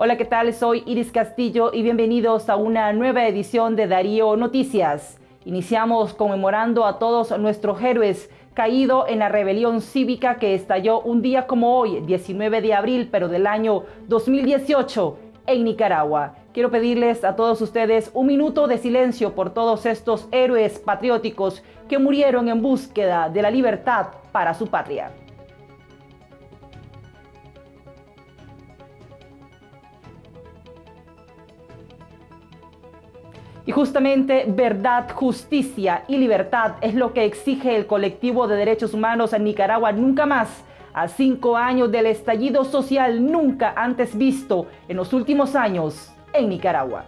Hola, ¿qué tal? Soy Iris Castillo y bienvenidos a una nueva edición de Darío Noticias. Iniciamos conmemorando a todos nuestros héroes caídos en la rebelión cívica que estalló un día como hoy, 19 de abril, pero del año 2018 en Nicaragua. Quiero pedirles a todos ustedes un minuto de silencio por todos estos héroes patrióticos que murieron en búsqueda de la libertad para su patria. Y justamente verdad, justicia y libertad es lo que exige el colectivo de derechos humanos en Nicaragua nunca más. A cinco años del estallido social nunca antes visto en los últimos años en Nicaragua.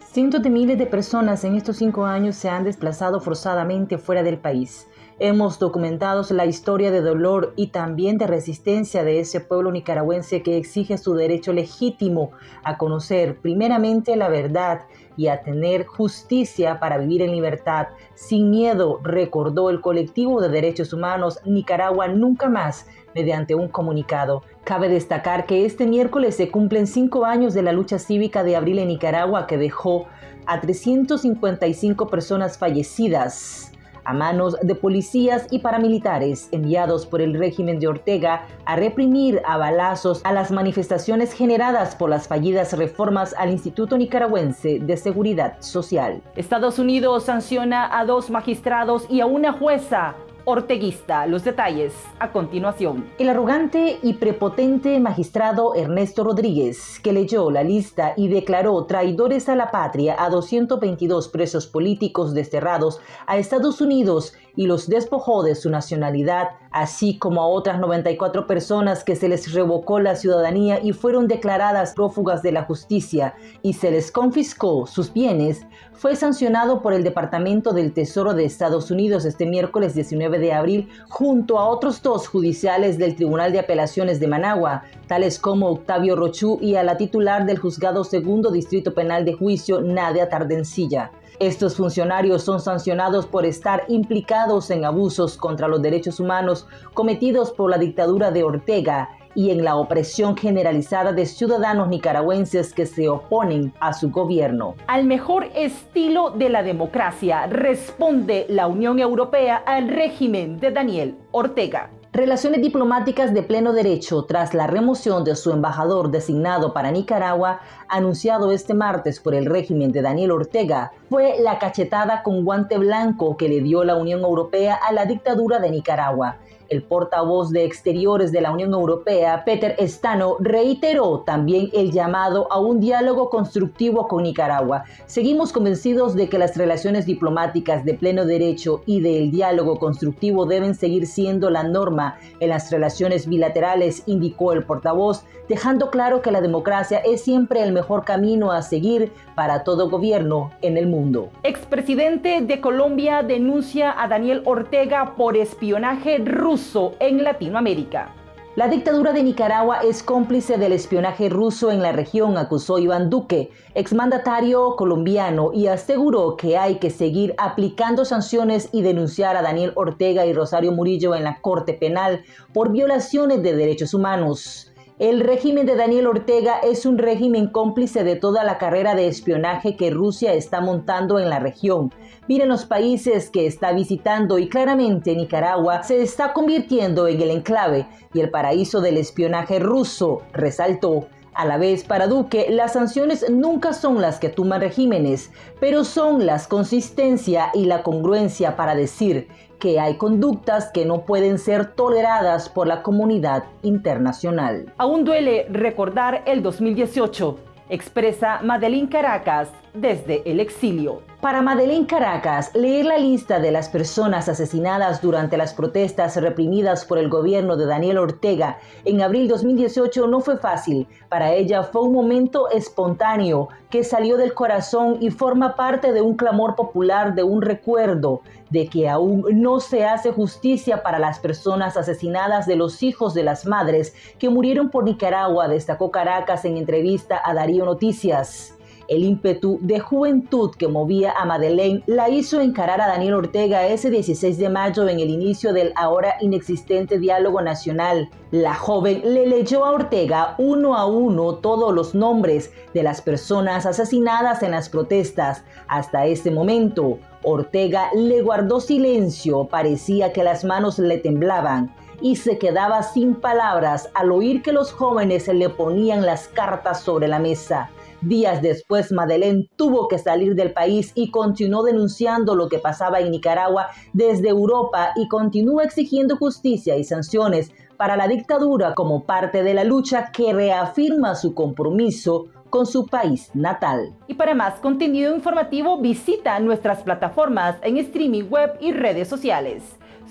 Cientos de miles de personas en estos cinco años se han desplazado forzadamente fuera del país. Hemos documentado la historia de dolor y también de resistencia de ese pueblo nicaragüense que exige su derecho legítimo a conocer primeramente la verdad y a tener justicia para vivir en libertad, sin miedo, recordó el colectivo de derechos humanos Nicaragua Nunca Más mediante un comunicado. Cabe destacar que este miércoles se cumplen cinco años de la lucha cívica de abril en Nicaragua que dejó a 355 personas fallecidas a manos de policías y paramilitares enviados por el régimen de Ortega a reprimir a balazos a las manifestaciones generadas por las fallidas reformas al Instituto Nicaragüense de Seguridad Social. Estados Unidos sanciona a dos magistrados y a una jueza orteguista. Los detalles a continuación. El arrogante y prepotente magistrado Ernesto Rodríguez, que leyó la lista y declaró traidores a la patria a 222 presos políticos desterrados a Estados Unidos y los despojó de su nacionalidad, así como a otras 94 personas que se les revocó la ciudadanía y fueron declaradas prófugas de la justicia y se les confiscó sus bienes, fue sancionado por el Departamento del Tesoro de Estados Unidos este miércoles 19 de abril junto a otros dos judiciales del Tribunal de Apelaciones de Managua, tales como Octavio Rochú y a la titular del Juzgado Segundo Distrito Penal de Juicio, Nadia Tardencilla. Estos funcionarios son sancionados por estar implicados en abusos contra los derechos humanos cometidos por la dictadura de Ortega y en la opresión generalizada de ciudadanos nicaragüenses que se oponen a su gobierno. Al mejor estilo de la democracia responde la Unión Europea al régimen de Daniel Ortega. Relaciones diplomáticas de pleno derecho tras la remoción de su embajador designado para Nicaragua, anunciado este martes por el régimen de Daniel Ortega, fue la cachetada con guante blanco que le dio la Unión Europea a la dictadura de Nicaragua. El portavoz de Exteriores de la Unión Europea, Peter Stano, reiteró también el llamado a un diálogo constructivo con Nicaragua. Seguimos convencidos de que las relaciones diplomáticas de pleno derecho y del diálogo constructivo deben seguir siendo la norma en las relaciones bilaterales, indicó el portavoz, dejando claro que la democracia es siempre el mejor camino a seguir para todo gobierno en el mundo. Expresidente de Colombia denuncia a Daniel Ortega por espionaje ruso en Latinoamérica. La dictadura de Nicaragua es cómplice del espionaje ruso en la región, acusó Iván Duque, exmandatario colombiano, y aseguró que hay que seguir aplicando sanciones y denunciar a Daniel Ortega y Rosario Murillo en la Corte Penal por violaciones de derechos humanos. El régimen de Daniel Ortega es un régimen cómplice de toda la carrera de espionaje que Rusia está montando en la región. Miren los países que está visitando y claramente Nicaragua se está convirtiendo en el enclave y el paraíso del espionaje ruso, resaltó. A la vez, para Duque, las sanciones nunca son las que tuman regímenes, pero son las consistencia y la congruencia para decir que hay conductas que no pueden ser toleradas por la comunidad internacional. Aún duele recordar el 2018, expresa Madeline Caracas desde el exilio. Para Madeleine Caracas, leer la lista de las personas asesinadas durante las protestas reprimidas por el gobierno de Daniel Ortega en abril 2018 no fue fácil. Para ella fue un momento espontáneo que salió del corazón y forma parte de un clamor popular, de un recuerdo de que aún no se hace justicia para las personas asesinadas de los hijos de las madres que murieron por Nicaragua, destacó Caracas en entrevista a Darío Noticias. El ímpetu de juventud que movía a Madeleine la hizo encarar a Daniel Ortega ese 16 de mayo en el inicio del ahora inexistente diálogo nacional. La joven le leyó a Ortega uno a uno todos los nombres de las personas asesinadas en las protestas. Hasta ese momento, Ortega le guardó silencio, parecía que las manos le temblaban y se quedaba sin palabras al oír que los jóvenes le ponían las cartas sobre la mesa. Días después, Madeleine tuvo que salir del país y continuó denunciando lo que pasaba en Nicaragua desde Europa y continúa exigiendo justicia y sanciones para la dictadura como parte de la lucha que reafirma su compromiso con su país natal. Y para más contenido informativo visita nuestras plataformas en streaming web y redes sociales.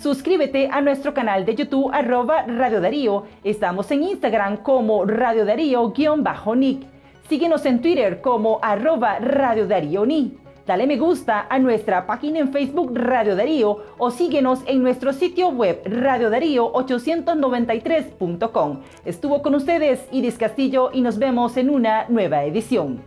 Suscríbete a nuestro canal de YouTube arroba Radio Darío. Estamos en Instagram como Radio Darío-Nick Síguenos en Twitter como arroba Radio Darío Ni. Dale me gusta a nuestra página en Facebook Radio Darío o síguenos en nuestro sitio web radiodarío893.com. Estuvo con ustedes Iris Castillo y nos vemos en una nueva edición.